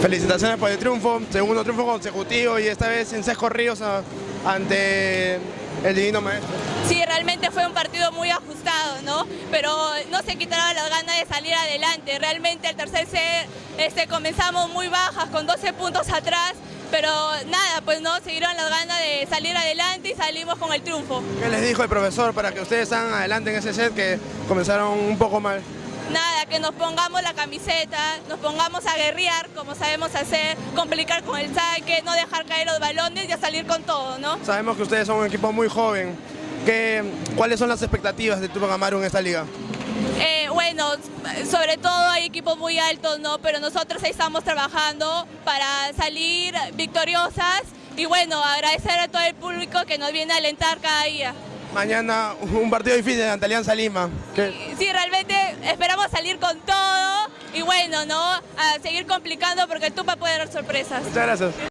Felicitaciones por el triunfo, segundo triunfo consecutivo y esta vez en Sesco Ríos a- ante el Divino Maestro. Sí, realmente fue un partido muy ajustado, ¿no? Pero no se quitaron las ganas de salir adelante. Realmente el tercer set este, comenzamos muy bajas, con 12 puntos atrás, pero nada, pues no, siguieron las ganas de salir adelante y salimos con el triunfo. ¿Qué les dijo el profesor para que ustedes salgan adelante en ese set que comenzaron un poco mal? Nada, que nos pongamos la camiseta, nos pongamos a guerrear como sabemos hacer, complicar con el saque, no dejar caer los balones y a salir con todo, ¿no? Sabemos que ustedes son un equipo muy joven. ¿Qué, ¿Cuáles son las expectativas de Tupac Amaru en esta liga? Eh, bueno, sobre todo hay equipos muy altos, ¿no? Pero nosotros ahí estamos trabajando para salir victoriosas y bueno, agradecer a todo el público que nos viene a alentar cada día. Mañana un partido difícil ante Alianza Lima. ¿Qué- Sí, realmente esperamos salir con todo y bueno, ¿no? A seguir complicando porque el Tupa puede dar sorpresas. Muchas gracias.